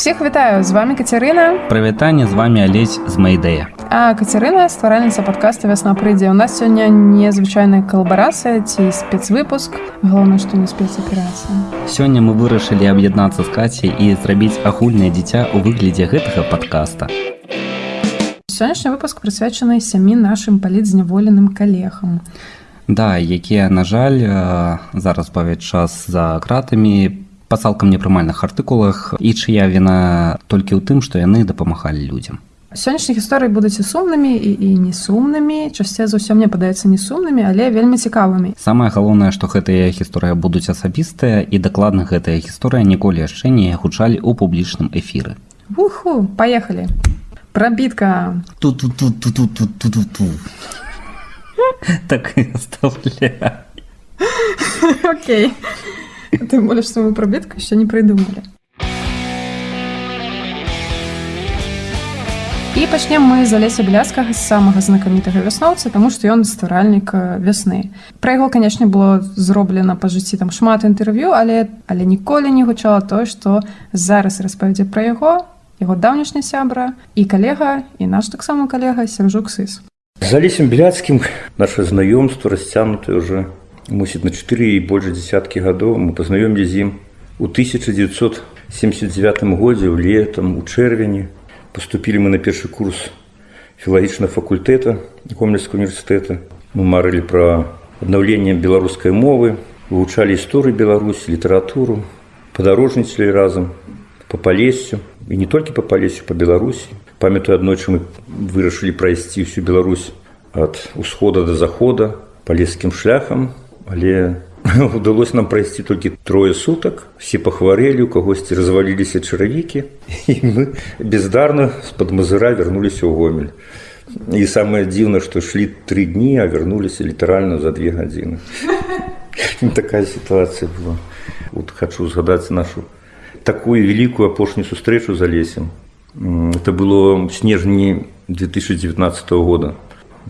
всех вітаю. З вами Кацярына прывітанне з вами алесь з майдэя а Кацярына стваральніца подкаста вясна прыйдзе у нас сёння незвычайная калабарацыя ці спецвыпуск галоўна што не спецаперацыя сёння мы вырашылі аб'яднацца з кацей і зрабіць агульнае дзіця ў выглядзе гэтага подкаста. Сённяшні выпуск прысвячаны сямі нашим палітзняволеным калегам да якія на жаль зараз павяць час за кратамі па цалкам непрымальных артыкулах і чыя віна толькі ў тым што яны дапамагалі людзям. Сённяшніх гісторый будуць і сумнымі і, і не сумнымі. Часцей за ўсё мне падаецца не сумнымі але вельмі цікавымі. Самае галоўнае што гэтыя гісторыя будуць асабістыя і дакладна гэтая гісторыя ніколі яшчэ не гучалі ў публічным эфіры. Уху поехали пробітка тут тут тут тут тут тут тут тут ту так окей ты молишь что мы пробітку еще не придумали І пачнем мы з алеся бляскага самага знакамітага вясноўца, таму што ён стваральнік вясны. Пра яго, канешне, было зроблена па жыцці там шмат інтэрв'ю, але, але ніколі не гучала тое, што зараз распавядзе пра яго, яго даўнішня сябра і калега і наш таксама калега сяржук сыс. З алесем бляцкім наше знаёмство расцянутае уже мусіць на 4 і больш десяткі гадоў мы пазнаёмлі з ім у 1979 годзе ў летам у чэрвені поступили мы на першы курс філагічнага факультэта гомельского універсітэта мы марылі пра аднаўленне беларускай мовы вывучалі гісторыю беларусі літаратуру падарожніцелі разам по палесю і не толькі по палесю по беларусі памятаю аднойчы мы вырашылі прайсці всю Беларусь ад усхода до захода палескім шляхам але удалось нам прайсці толькі трое сутак все пахварэлі у кагосьці разваліліся чаравікі і мы бездарна з-пад мазыра вярнуліся ў гомель. І самае дзіўна што шлі тры дні а вярнуліся літаральна за две гадзіны. Такая сітуацыя была. Вот хочу згадаць нашу такую вялікую апошнюю сустрэчу за лесем это было снежні 2019 года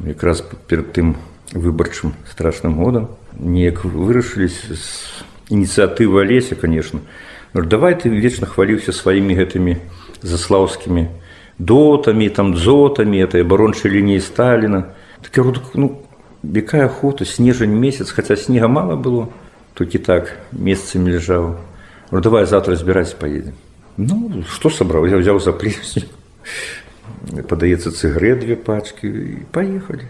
якраз перад тым выбарчым страшным годам неяк вырашылись з ініцыятывы алеся конечно. Давай ты вечна хваліўся сваімі гэтымі заслаўскімі дотамі там дзотамі этой абарончай лініі сталіна так я так, ну якая охота снежань месяц хаця снега мала было толькі так месцамі ляжаў давай завтра збіраць поедем ну что сабраў я взяў за плесень. Падаецца цыгрэ две пачки і поехали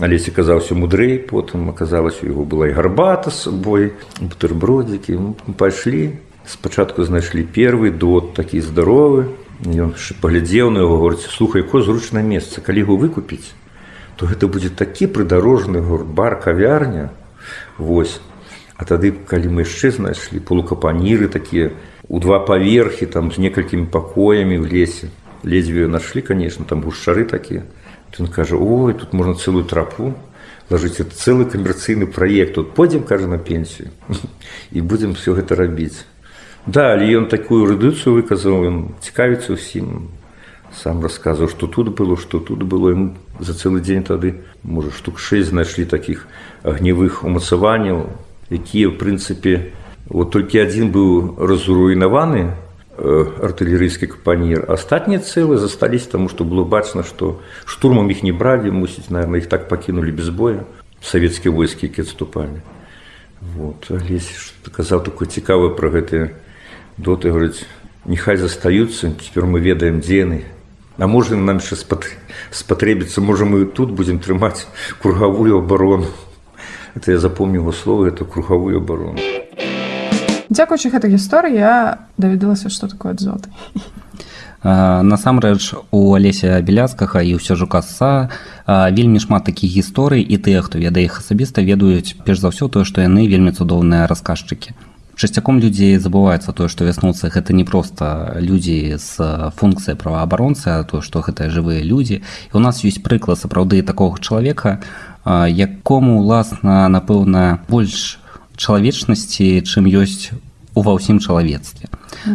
алесе казаўся мудрэй потым аказалась у яго была і гарбата з сабой бутербродзікі пайшлі спачатку знайшлі первы дот такі здаровы ён паглядзеў на яго горце слухай ко зручнае месца калі яго выкупіць то гэта будзе такі прыдарожны гуртбар кавярня восьось а тады калі мы яшчэ знайшлі полукапаніры такія у два паверхі там з некалькімі пакоямі в лесе ледзьве нашлі конечно там гушчары такія Ён кажа ой тут можна цэлую трапу лажыць цэлы камерцыйны праект тут пойдзем кажа на пенсію і будзем все гэта рабіць да але ён такую рэдыцыю выказаў ён цікавіцца ўсім. Сам расказваў што тут было што тут было. Ему за цэлы дзень тады можа штук 6 знайшлі такіх агнявых умацаванняў якія в прынцыпе вот толькі адзін быў разруйнаваны артылерыйскі капанір астатнія цэлы застались таму што было бачна што штурмам іх не бралі мусіць наверное іх так пакінулі без боя. Савецкія войскі які адступалі вот. Казаў такое цікавае пра гэтыя доты. Говорыць нехай застаюцца цяпер мы ведаем дзены а можа нам яшчэ спатрэбіцца можа мы тут будзем трымаць кругавую абарону это я запомню его слово это кругавую абарону дзякуючы гэтай гісторыі я даведалася што такое дзоты насамрэч у алеся беляцкага і ўсё жука са вельмі шмат такіх гісторый і тыя хто ведае іх асабіста ведаюць перш за ўсё тое што яны вельмі цудоўныя расказчыкі. Часцяком людзей забываецца тое што вяснуцца гэта не проста людзі з функцыя праваабаронцы то што гэта жывыя людзі. І у нас ёсць прыклад сапраўды такога чалавека якому уласна напэўна больш чалавечнасці чым ёсць ува ўсім чалавецтве.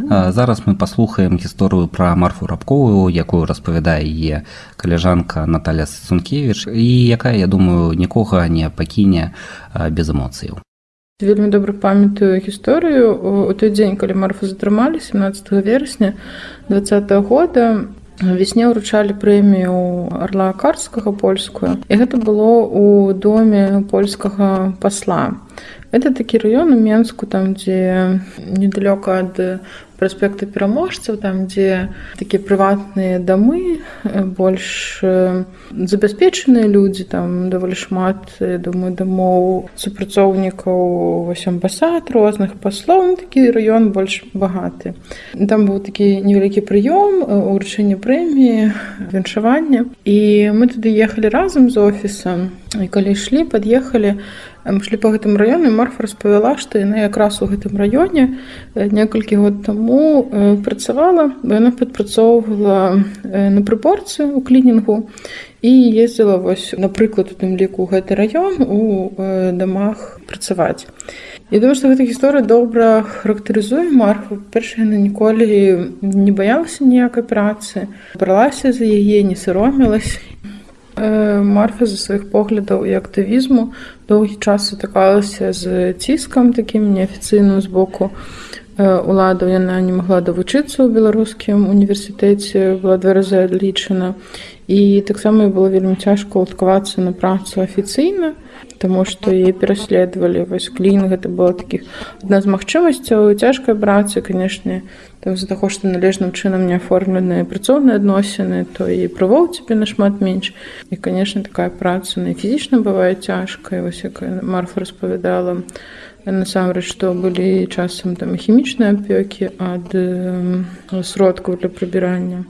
Зараз мы паслухаем гісторыю пра марфу рабковую якую распавядае яе каляжанка Наталя сункевич і якая я думаю нікога не пакіне без эмоцыяў. Вельмі добра памятаю гісторыю. У той дзень калі марфа затрымалі 17 верасня два года весне ўручалі прэмію арла карскага польскую. І гэта было у доме польскага пасла. Это такі раён у менску там дзе недалёка ад праспекта пераможцаў там дзе такія прыватныя дамы больш забяспечаныя людзі там даволі шмат думаю дамоў супрацоўнікаў вось амбасад розных паслоў такі раён больш багаты там быў такі невялікі прыём уручэння прэміі віншавання і мы туды ехалі разам з офісам і калі ішлі пад'ехалі шлі па гэтым раёне марфа распавяла што яна якраз у гэтым раёне некалькі год таму працавала бо яна падпрацоўвала на прыборцы у клінінгу і ездзіла вось напрыклад у тым ліку гэты раён у дамах працаваць Я думаю што гэта гісторыя добра характарызуе марфу перша яна ніколі не баялася ніякай працы бралася за яе не саромілась марфа за сваіх поглядаў і актывізму доўгі час сутыкалася з ціскам такім неафіцыйным з боку уладаў яна не магла давучыцца ў беларускім універсітэце была два разы адлічана. І таксама было вельмі цяжка ўладкавацца на працу афіцыйна Таму што яе пераследавалі вось клін гэта было такіх адна з магчымасцяў цяжкай працы канешне там з-за таго што належным чынам не аформленыя працоўныя адносіны то і правоў цябе нашмат менш. І канешне такая праца на фізічна бывае цяжкая вось якая марфа распавядала насамрэч што былі часам там хімічныя апёкі ад сродкаў для прыбірання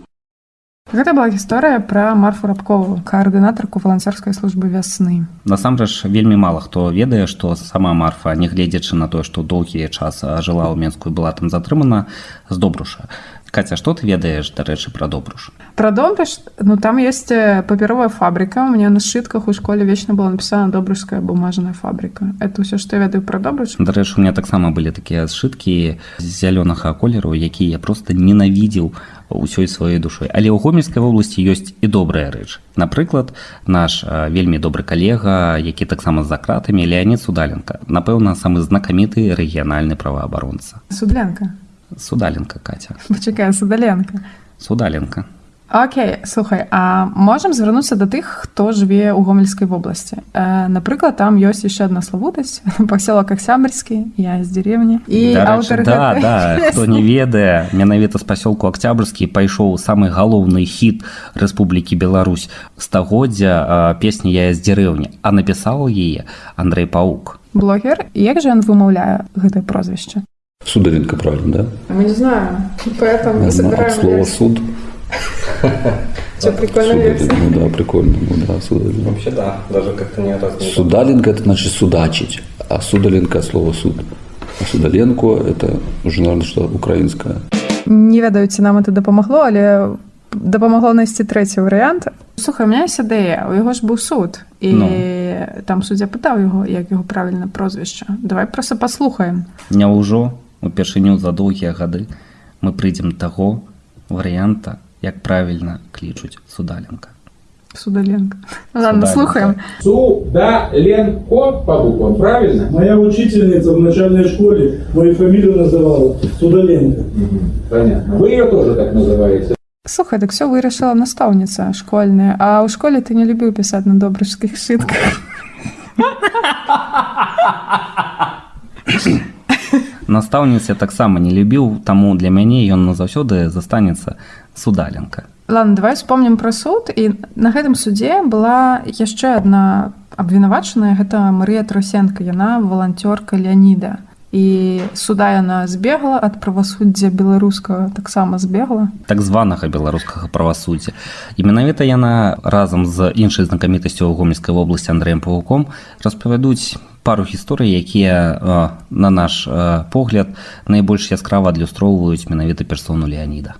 Гэта была гісторыя пра марфу рабкову каардынатарку валанцёрскай службы вясны. Насамрэч вельмі мала хто ведае што сама марфа нягледзячы на тое што доўгі час жыла ў менскую была там затрымана з добруша Каця што ты ведаеш дарэчы пра добруш пра добрыш ну там есть папяровая фабрика. У меня на сшытках у школе вечна была напісана добрышская бумажная фабрика это ўсё што я ведаю пра добрыш дарэчы у меня таксама былі такія сшыткі зялёнага колеру якія я просто ненавідзеў ўсёй сваёй душой. Але ў гомельскай вобласці ёсць і добрая рэч напрыклад наш вельмі добры калега які таксама за кратамі леонид судаленко. Напэўна самы знакаміты рэгіянальны праваабаронца судленка судаленко катя. Пачакай судаленко. Судаленко. Окей слухай а можам звярнуцца да тых хто жыве ў гомельскай вобласці э, напрыклад там ёсць яшчэ адна славутасць пасёлак аксябрьскі я з дзеревні і аўтар да, да, хто не ведае менавіта з пасёлку акцябрьскі пайшоў самы галоўны хіт Рэспублікі Беларусь стагоддзя песні я з дзярэўні а напісаў яе Андрей паук. Блогер. Як жа ён вымаўляе гэтае прозвішча Судаленко, правильно, да? Мы не знаем, поэтому мы собираем Слово версию. суд. Что, прикольно версия? Ну да, прикольно. Ну да, Судаленко. Вообще да, даже как-то не раз не Судаленко это значит судачить, а Судаленко слово суд. А Судаленко это уже, наверное, что украинское. Не ведаю, ці нам это дапамагло, але дапамагло знайсці трэці варыянт. Слухай, у меня ёсць ідэя, у яго ж быў суд і no. там суддзя пытаў яго, як яго правільна прозвішча. Давай проста паслухаем. Няўжо упершыню за доўгія гады мы прыйдзем таго варыянта як правільна клічуць судаленко судаленко ладно слухаем. Судаленко по буквам правильно? Моя учительница в начальной школе мою фамилию называла судаленко. Понятно. Вы ее тоже так называете. Слухай, так все вырашыла настаўніца школьная. А ў школе ты не любіў пісаць на добрышскіх шытках настаўніц я таксама не любіў таму для мяне ён назаўсёды застанецца судаленка ладно давай вспомнім пра суд. І на гэтым судзе была яшчэ одна абвінавачаная гэта Марыя трасенко яна валанцёрка леаніда і суда яна збегла ад правасуддзя беларускага таксама збегла так званага беларускага правасуддзя і менавіта яна разам з іншай знакамітасцю ў гомельскай вобласці андреем павуком распавядуць пару гісторый якія на наш погляд найбольш яскрава адлюстроўваюць менавіта персону леаніда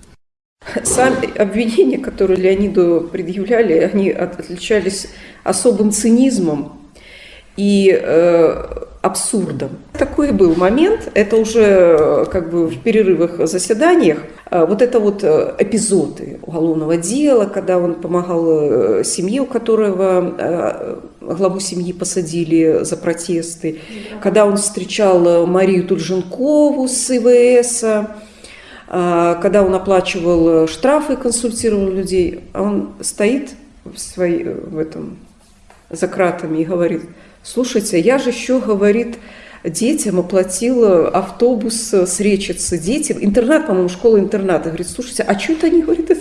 Сами обвинения, которые Леониду предъявляли, они отличались особым цинизмом и э, абсурдом. Такой был момент, это уже как бы в перерывах заседаниях, вот это вот эпизоды уголовного дела, когда он помогал семье, у которого главу семьи посадили за протесты, когда он встречал Марию Тульженкову с ИВС, когда он оплачивал штрафы, консультировал людей, а он стоит в, своей, в этом, за кратами и говорит, слушайте, я же еще, говорит, детям оплатила автобус с Речицы детям, интернат, по-моему, школа-интернат. И говорит, слушайте, а что-то они, говорит, это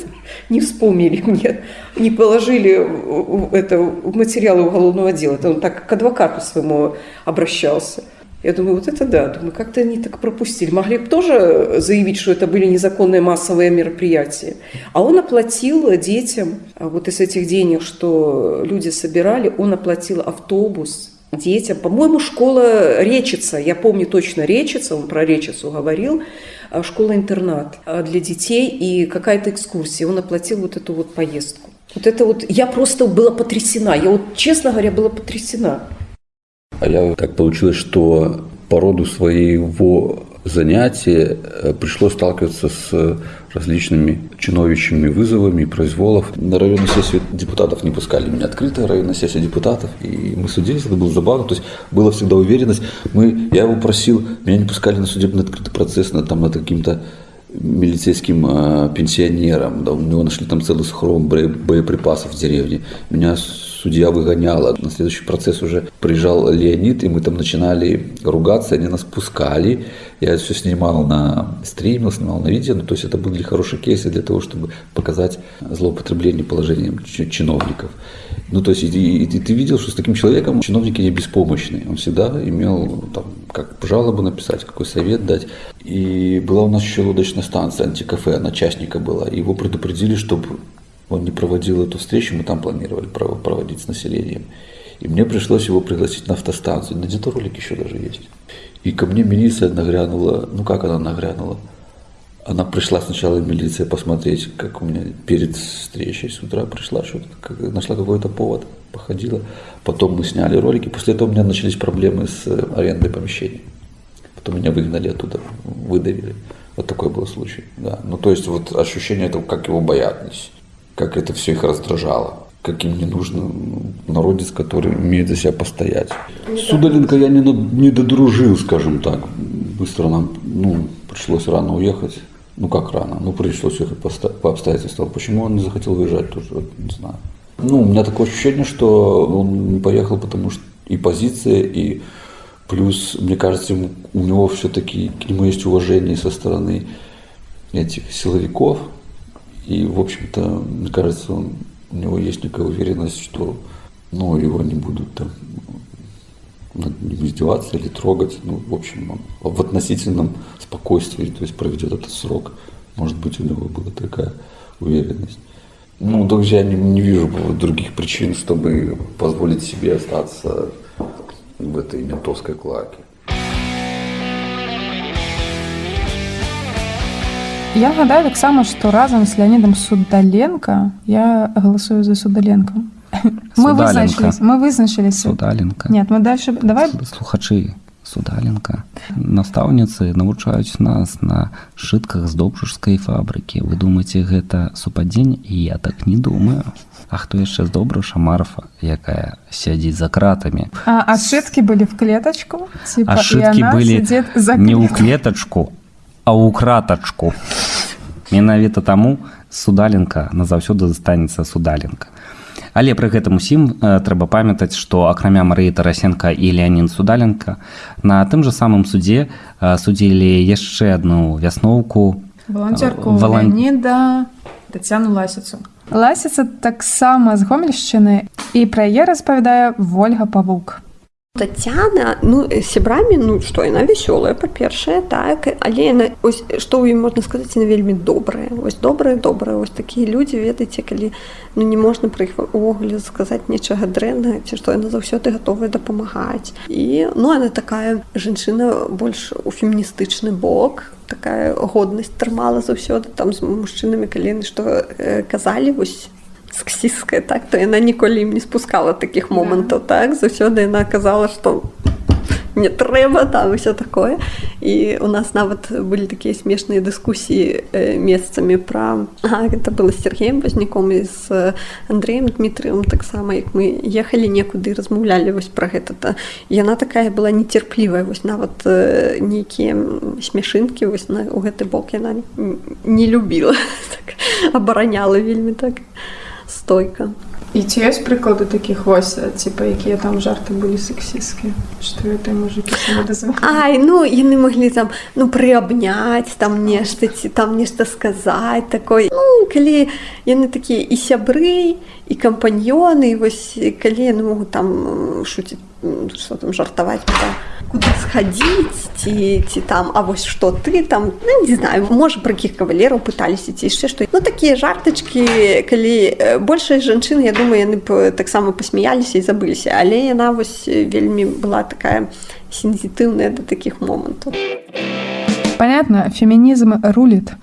не вспомнили мне, не положили это в материалы уголовного дела. Это он так к адвокату своему обращался. Я думаю, вот это да. Думаю, как-то они так пропустили. Могли бы тоже заявить, что это были незаконные массовые мероприятия. А он оплатил детям вот из этих денег, что люди собирали, он оплатил автобус детям. По-моему, школа Речица, я помню точно Речица, он про Речицу говорил, а, школа-интернат а, для детей и какая-то экскурсия. Он оплатил вот эту вот поездку. Вот это вот, я просто была потрясена, я вот, честно говоря, была потрясена. А я так получилось, что по роду своего занятия э, пришлось сталкиваться с различными чиновищами вызовами, произволов. На районную сессию депутатов не пускали меня открытая районная сессия депутатов, и мы судились, это было забавно, то есть была всегда уверенность. Мы, я его просил, меня не пускали на судебный открытый процесс, на, там, над каким-то милицейским э, пенсионером, да, у него нашли там целый схрон боеприпасов в деревне. Меня судья выгоняла. На следующий процесс уже приезжал Леонид, и мы там начинали ругаться, они нас пускали. Я все снимал на стримил, снимал на видео, ну, то есть это были хорошие кейсы для того, чтобы показать злоупотребление положением чиновников. Ну, то есть и, и, и ты видел, что с таким человеком чиновники не беспомощны. Он всегда имел, там, как жалобу написать, какой совет дать. И была у нас еще лодочная станция, антикафе, она частника была. Его предупредили, чтобы он не проводил эту встречу, мы там планировали проводить с населением. И мне пришлось его пригласить на автостанцию. На где-то ролик еще даже есть. И ко мне милиция нагрянула. Ну как она нагрянула? Она пришла сначала милиция посмотреть, как у меня перед встречей с утра пришла, что как, нашла какой-то повод, походила. Потом мы сняли ролики. После этого у меня начались проблемы с арендой помещений. Потом меня выгнали оттуда, выдавили. Вот такой был случай. Да. Ну то есть вот ощущение этого, как его боялись как это все их раздражало каким не нужно народец, который умеет за себя постоять. С Удаленко я не, не додружил, скажем так. Быстро нам ну, пришлось рано уехать. Ну как рано? Ну пришлось уехать по, по обстоятельствам. Почему он не захотел выезжать, тоже не знаю. Ну, у меня такое ощущение, что он не поехал, потому что и позиция, и плюс, мне кажется, ему, у него все-таки к нему есть уважение со стороны этих силовиков, и, в общем-то, мне кажется, он, у него есть некая уверенность, что ну, его не будут там над ним издеваться или трогать. Ну, в общем, он в относительном спокойствии, то есть проведет этот срок. Может быть, у него была такая уверенность. Ну, также я не, не вижу других причин, чтобы позволить себе остаться в этой ментовской клаке. Я гадаю таксама што разам з леонидом судаленко я галасую за судаленко мы вызначились мы вызначились судаленко нет мы дальше давай. Слухачы судаленко настаўніцы навучаюць нас на шытках з добружскай фабрыкі. Вы думаете гэта супадзень? І я так не думаю. А хто яшчэ з добруша марфа якая сядзіць за кратамі. А, а шыткі былі в клетачку? Типа, шыткі былі за не ў клетачку а ў кратачку. Менавіта таму судаленка назаўсёды застанецца судаленка. Але пры гэтым усім трэба памятаць, што акрамя Марыі Тарасенко і Леонін Судаленко на тым жа самым судзе судзілі яшчэ адну вясноўку валанцёрку Валан... Леоніда Тацяну ласіцу. Ласіца таксама з гомельшчыны і пра яе распавядае Вольга Павук. Тацяна ну сябрамі ну што яна вясёлая па-першае так але яна ось што ў ім можна сказаць на вельмі добрая ось добрая добрая ось такія людзі ведаеце калі ну не можна пра іх увогуле сказаць нечага дрэнна ці што яна заўсёды гатовая дапамагаць. І ну она такая жанчына больш у феміністычны бок такая годнасць трымала заўсёды там з мужчынамі калены што э, казалі вось сексісткая так то яна ніколі ім не спускала таких момантаў так заўсёды яна казала что не трэба там все такое. І у нас нават былі такія смешныя дыскусіі э, месцамі пра а, это было Сергеем возняком і з Андреем Дмітрием таксама як мы ехалі некуды размаўлялі вось пра гэта то яна такая была нецярплівая вось нават э, нейкія смешынкі вось на у гэты бок яна не любіла так, абараняла вельмі так стойка. І ці ёсць прыклады такіх вось типа якія там жарты былі сексісцкія што это мужикі Ай ну яны маглі там ну прыабняць там нешта ці там нешта сказаць такой ну, калі яны такія і сябры і кампаньёны вось калі яны могуць там шуціць что там жартаваць там, куды схадзіць ці ці там а вось што ты там ну, не знаю можа пра якіх кавалераў пыталіся ці яшчэ што ну такія жартачкі калі большая жанчына я думаю яны б таксама пасмяяліся і забыліся але яна вось вельмі была такая сензітыўная да такіх момантаў понятно фемінізм рулит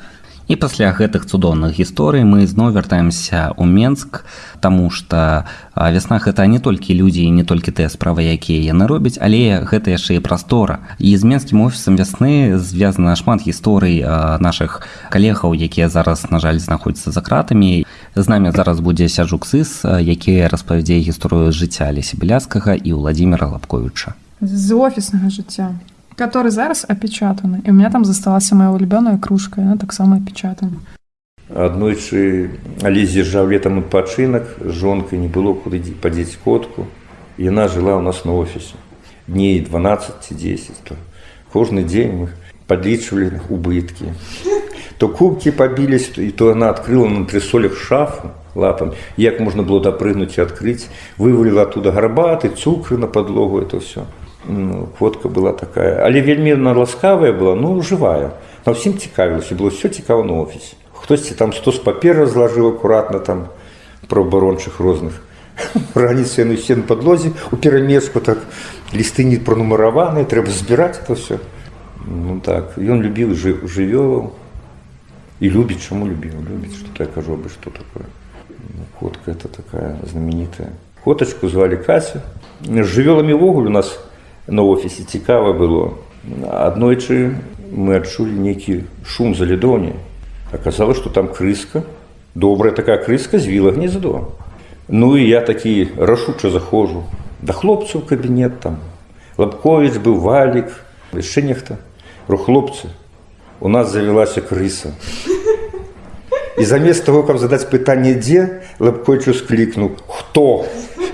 І пасля гэтых цудоўных гісторый мы зноў вяртаемся ў Менск, Таму што вясна гэта не толькі людзі і не толькі тыя справы, якія яны робяць, але гэта яшчэ і прастора. І з менскім офісам вясны звязана шмат гісторый нашых калегаў, якія зараз, на жаль, знаходзяцца за кратамі. З намі зараз будзе сяджук сыс, які распавядзе гісторыю жыцця Лесі Бляскага і Владзіміра Лапковіча. З офіснага жыцця который зараз опечатаны і у меня там засталася моя улюбёная кружка она таксама опечатана. Аднойчы але з'язджаў летам адпачынак жонкай не было куды падзець котку. Яна жыла ў нас на офісе дней 12 ці 10 то кожны дзень мы подлічвалі убыткі то кубкі пабілись і то она открыла на трысолях шафу лапам як можна было дапрыгнуць і адкрыць вываліла оттуда гарбаты цукры на подлогу это все ну, фотка была такая. Але вельмі ласкавая была ну жывая на ўсім цікавілася было все цікава на офісе хтосьці там сто з папер разлажыў акуратна там про абарончых розных. Раніцы яны все на подлозе у перамеску так лісты не пранумараваныя трэба збіраць это все ну так ён любіў жывёлаў і любіць чаму любіў любіць что я кажу бы что такое. Ну, котка это такая знаменитая. Котачку звалі кася жывёламі ввогуле у нас на офісе цікава было. Аднойчы мы адчулі нейкі шум за лідоні аказалось что там крыска добрая такая крыска звіла гнездо. Ну і я такі рашуча захожу да хлопцаў кабінет там. Лапковіч быў валік яшчэ нехта. Про хлопцы у нас завялася крыса. І замест того каб задаць пытанне дзе лапкойчу склікнуў хто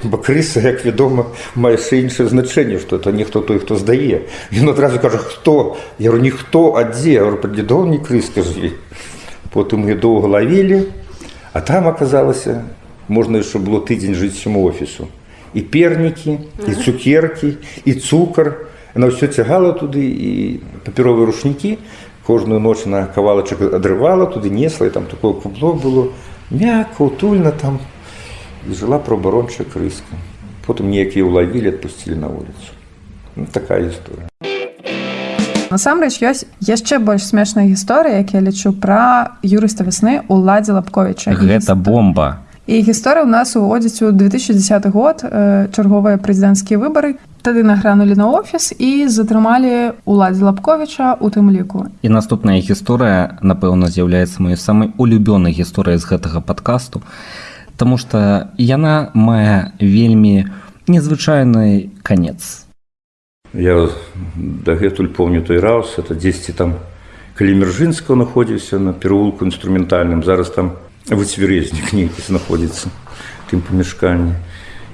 бо крыса як вядома мае яшчэ іншае значэнне што это нехто той хто здае ён адразу кажа хто? Я говорю ніхто а дзе паддедоўні крыс скажлі потым я доўга лавілі а там аказалася можна яшчэ было тыдзень жыць сяму офісу. І пернікі і цукеркі і цукар на ўсё цягала туды і папяровыя рушнікі кожную ноч на кавалачак адрывала туды несла і там такое кубло было мякка утульна там і жыла праабарончая крыска потым неякія ўлавілі адпусцілі на вуліцу ну, такая гісторыя насамрэч ёсць яшчэ больш смешная гісторыя як я лічу пра юрыста вясны уладзе лапковіча гэта бомба. І гісторыя ў нас уводзіць у 2010 год э, чарговыя прэзідэнцкія выбары. Тады награнулі на офіс і затрымалі уладзе лапковіча у тым ліку. І наступная гісторыя напэўна з'яўляецца маёй самай улюбёнай гісторыяй з гэтага падкасту Таму што яна мае вельмі незвычайны канец. Я дагэтуль помню той раз это 10 там калі мержынска находзіўся на пераулку інструментальным зараз там выцверезнік нейкі знаходзіцца тым памяшканні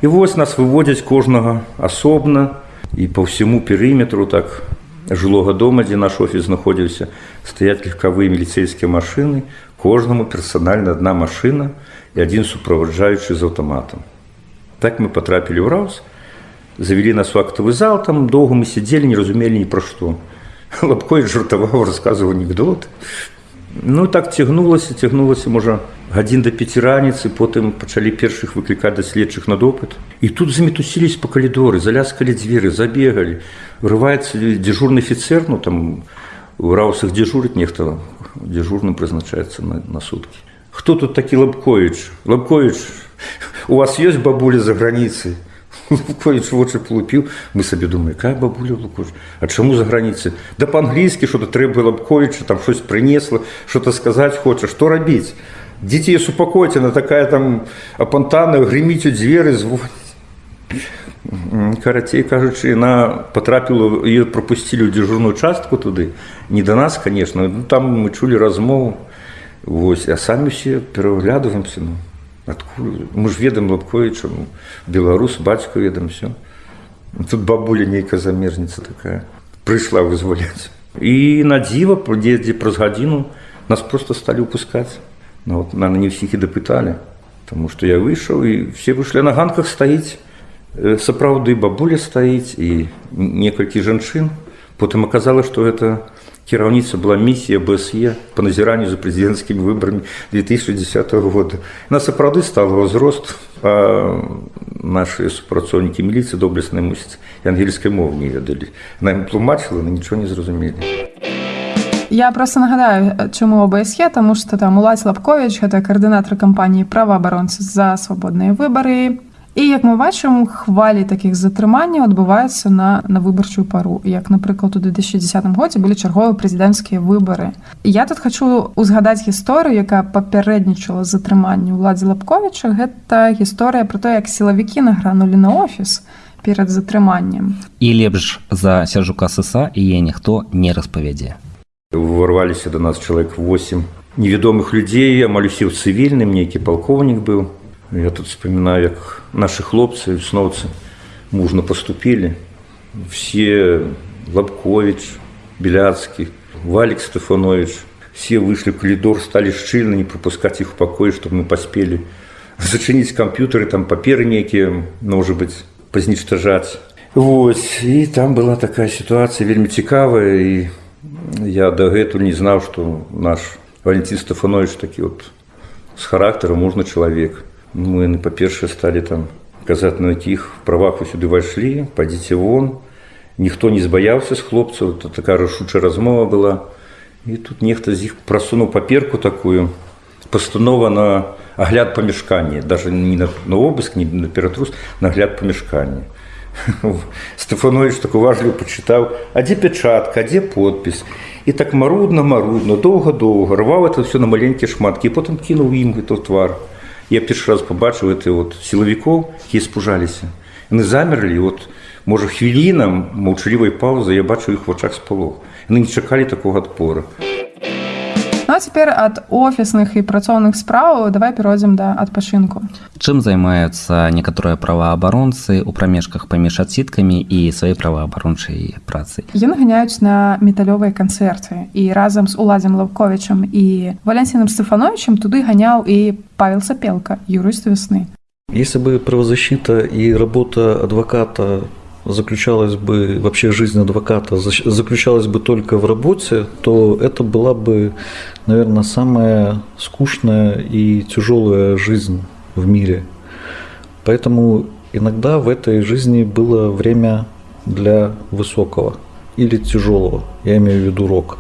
і вось нас выводзяць кожнага асобна і по ўсяму перыметру так жылога дома дзе наш офіс знаходзіўся стаять легкавыя міліцейскія машыны кожнаму персанальна адна машына і адзін суправаджаючы з аўтаматам. Так мы патрапілі ў раус, завялі нас у актавы зал, там доўга мы сядзелі, не разумелі ні пра што. Лапкой жартаваў, расказваў анекдот. Ну так цягнулася, цягнулася можа гадзін да пяці раніцы, потым пачалі першых выклікаць да следчых на допыт. І тут замітусілись па калідоры, заляскалі дзверы, забегалі. Врываецца дзяжурны офіцер, ну там у раусах дзяжурыць нехта дзяжурным прызначаецца на, на суткі хто тут такі лапкович лапкович у вас ёсць бабуля за граніцай Лукович вочы полупіў мы сабе думаю якая бабуля Лукович А чаму за граніцы да па-англійскі что-то трэба Лабковіча там щось принесла что-то сказаць хоча што рабіць дзеці супакойце на такая там апантана грыміць у дзверы звоніць карацей кажучы яна потрапіла ее пропусцілі ў дзяжурную частку туды. Не да нас конечно там мы чулі размову Вось а самі усе пераглядваемся ну адкуль? Мы ж ведаем лабковіча ну, беларус бацьку ведам все тут бабуля нейкая замежніца такая прыйшла вызваляць. І на дзіва дзе праз гадзіну нас просто сталі выпускаць ну, вот, наверное, не ўсіх і дапыталі Таму што я выйшаў і все выйшлі на ганках стаіць. Сапраўды бабуля стаіць і некалькі жанчын. Потым аказала што гэта кіраўніца была місія бсе по назіранню за прэзідэнцкімі выбарамі 2010 года на сапраўды стала ўзрост наши супрацоўнікі міліцыі доблеснай мусіць ангельскай мовы не ведалі нам тлумачыла на нічого не зразумелі Я просто нагадаю чаму ОБСЕ тому что там уладзь лапкович гэта каардынатар кампаніі праваабаронцы за свабодныя выбары І як мы бачым хвалі такіх затрыманняў адбываюцца на на выбарчую пару. Як напрыклад у 2010 годзе былі чарговыя прэзідэнцкія выбары я тут хочу узгадаць гісторыю якая папярэднічала затрыманню уладзе лапковіча гэта гісторыя про то як сілавікі награнулі на офіс перад затрыманнем і лепш за сяжука сыса і е ніхто не распавядзе. Ворваліся до нас чалавек 8 невядомых людзей амаль усе ў цывільным нейкі палкоўнік быў Я тут вспоминаю, як наши хлопцы, весновцы мужно поступили. Все Лобкович, Беляцкий, Валик Стефанович, все вышли в коридор, стали щильно не пропускать их в покой, чтобы мы поспели зачинить компьютеры, там паперы некие, может быть, позничтожать. Вот. И там была такая ситуация, вельми цікавая, и я до этого не знал, что наш Валентин Стефанович таки вот с характером можно человек – мы ну, па-першае сталі там казаць на якіх правах вы сюды вайшлі падзіце вон ніхто не збаяўся з хлопцаў то такая рашучая размова была. І тут нехта з іх прасунуў паперку такую пастанова на агляд памяшкання даже не на, на обыск не на ператрус нагляд памяшкання. Стефанович так уважліва пачытаў а дзе пячатка дзе подпіс? І так марудна марудна доўга-доўга рваў это все на маленькія шматкі потым кінуў ім гэта твар я першы раз побачыў это вот сілавікоў якія спужаліся яны замерлі вот можа хвілінам маўчалівай паўзы я бачу іх вачах спалох яны не чакалі такога адпора Ну, цяпер ад офісных і працоўных справаў давай перайдзем да адпачынку чым займаюцца некаторыя праваабаронцы у прамежках паміж адсіткамі і свае праваабарончай працы яны ганяюць на металёвыя канцэрты і разам з уладзем лаўковічам і валенсіным стэфановичам туды ганяў і павел сапелка юрыст весны. Если бы правозащита і работа адваката заключалась бы вообще жизнь адвоката заключалась бы только в работе, то это была бы, наверное, самая скучная и тяжелая жизнь в мире. Поэтому иногда в этой жизни было время для высокого или тяжелого, я имею в виду рок.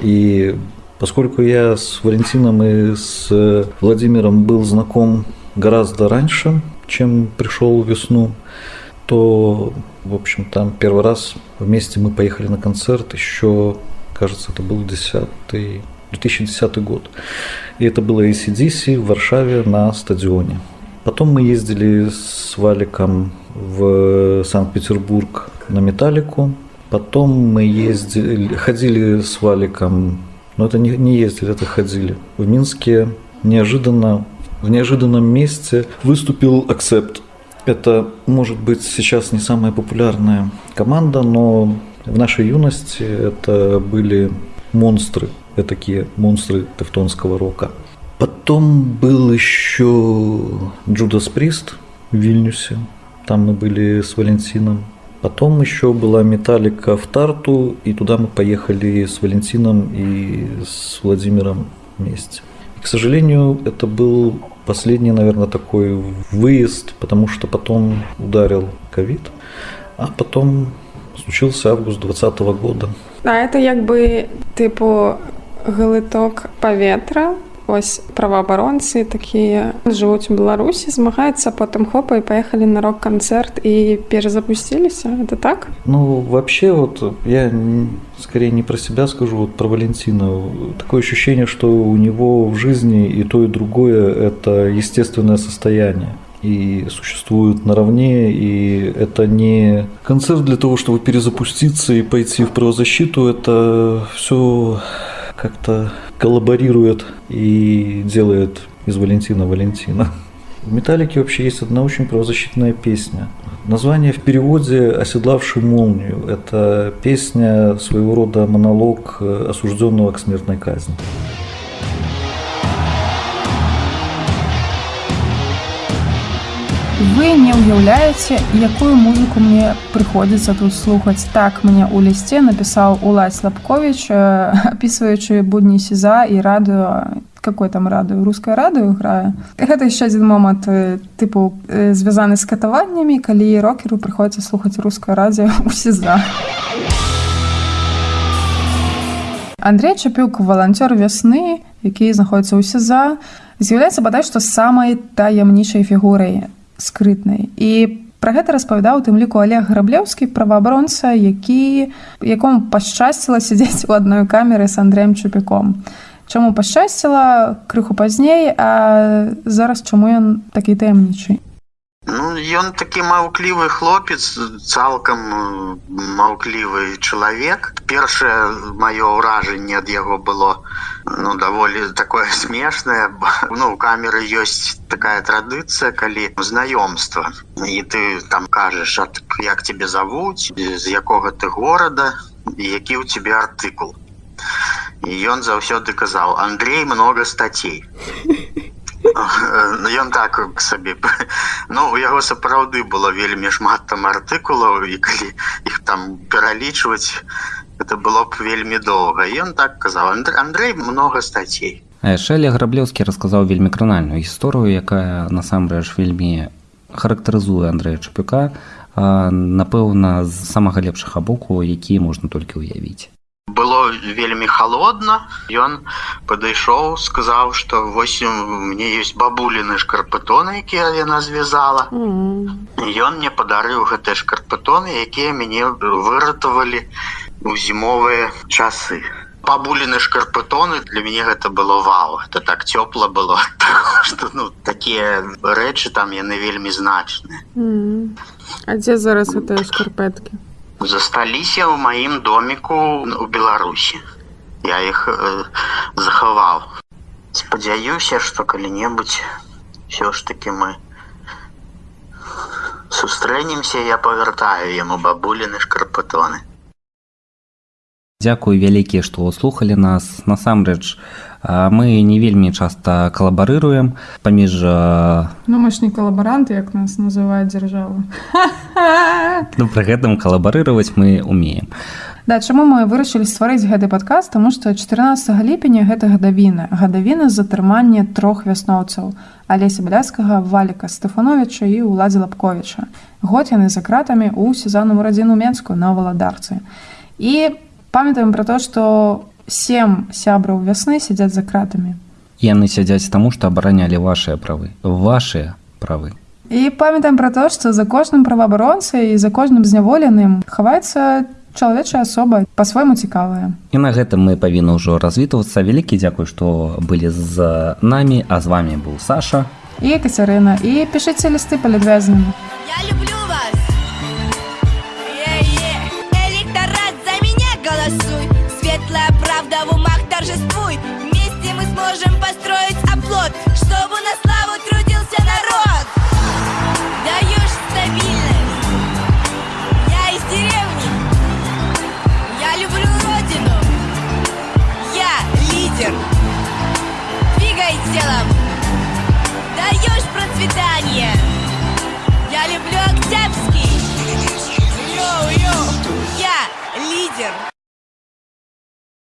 И поскольку я с Валентином и с Владимиром был знаком гораздо раньше, чем пришел весну, то, в общем, там первый раз вместе мы поехали на концерт еще, кажется, это был 10 2010 год. И это было ACDC в Варшаве на стадионе. Потом мы ездили с Валиком в Санкт-Петербург на Металлику. Потом мы ездили, ходили с Валиком, но это не, не ездили, это ходили. В Минске неожиданно, в неожиданном месте выступил Акцепт. Это, может быть, сейчас не самая популярная команда, но в нашей юности это были монстры, такие монстры тевтонского рока. Потом был еще Джудас Прист в Вильнюсе, там мы были с Валентином. Потом еще была Металлика в Тарту, и туда мы поехали с Валентином и с Владимиром вместе. И, к сожалению, это был Последний, наверное, такой выезд, потому что потом ударил ковид, а потом случился август 2020 года. А это как бы типу глиток поветра ось праваабаронцы такія жывуць у беларусі змагаюцца потым хопа і паехалі на рок-канцэрт і перезапусціліся это так ну вообще вот я скорее не про себя скажу вот про валентина такое ощущение что у него в жизни и то и другое это естественное состояние и существуют наравне, и это не концерт для того, чтобы перезапуститься и пойти в правозащиту, это все как-то коллаборирует и делает из Валентина Валентина. В «Металлике» вообще есть одна очень правозащитная песня. Название в переводе «Оседлавший молнию». Это песня, своего рода монолог осужденного к смертной казни. Вы не ўяўляеце, якую музыку мне прыходзіцца тут слухаць. Так мне ў лісце напісаў Улад Слабкович, апісваючы будні сеза і радыё какой там радыё рускае радыё грае. Гэта яшчэ адзін момант тыпу звязаны з катаваннямі, калі рокеру прыходзіцца слухаць рускае радыё у сеза. Андрей Чапюк валанцёр вясны, які знаходіцца ў сеза, з'яўляецца бадай што самай таямнічай фігурай скрытнай. І пра гэта распавядаў тым ліку олег граблеўскі праваабаронца які якому пашчасціла сядзець у адной камеры з андреем чупіком чаму пашчасціла крыху пазней а зараз чаму ён такі таямнічай Ну, ён такі маўклівы хлопец цалкам маўклівы чалавек. Першае маё ўражанне ад яго было ну даволі такое смешнае ну у камеры ёсць такая традыцыя калі знаёмства. І ты там кажаш як тебе завуць? З якога ты горада? Які ў тебе артыкул? І ён заўсёды казаў Андрей много статей ён так сабе ну у яго сапраўды было вельмі шмат там артыкулаў і калі іх там пералічваць это было б вельмі доўга. Ён так казаў Андрей много статей шэле граблеўскі расказаў вельмі кранальную гісторыю якая насамрэч вельмі характарызуе Андрэя чапюка напэўна з самага лепшага боку які можна толькі ўявіць было вельмі холодно ён падышоў сказаў что 8 мне есть бабуліны шкарпатоны якія яна звязала ён мне падарыў гэтыя шкарпатоны якія мяне выратавалі у зімовыя часы. Бабуліны шкарпатоны для мяне гэта было вау. Это так цёпла было что ну такія рэчы там яны вельмі значныя А дзе зараз гэтыя шкарпэткі засталіся ў маім доміку у беларусі. Я іх э, захаваў. Спадзяюся что калі-небудзь все ж таки мы сустрэнемся я павяртаю яму бабуліны шкарпатоны Дякую вялікія што слухали нас. Насамрэч мы не вельмі часта калабарыруем паміж ну мы ж не калабаранты як нас называют дзяржава. Ну пры гэтым калабарыраваць мы умеем. Да, чаму мы вырашылі стварыць гэты падказ таму што 14 ліпеня гэта гадавіна. Гадавіна затрымання трох вясноўцаў алеся бляскага валіка стефановича і уладзе лапковича год яны за кратамі у сезонным радзіну менску на валадарцы. І памятаем пра то што сем сябраў вясны сядзяць за кратамі яны сядзяць таму што абаранялі вашыя правы. Вашыя правы. І памятаем пра то што за кожным праваабаронцай і за кожным зняволеным хаваецца чалавечая асоба па-свойму цікавая і на гэтым мы павінны ўжо развітвацца вялікі дзякуй што былі з намі а з вами быў саша. І кацярына і пішыце лісты палядвязанымі я люблю голосуй. Светлая правда в умах торжествуй. Вместе мы сможем построить оплот Чтобы на славу трудился народ. Даешь стабильность. Я из деревни. Я люблю родину. Я лидер. Двигай телом. Даешь процветание. Я люблю Октябрьский. Йоу-йоу Я лидер.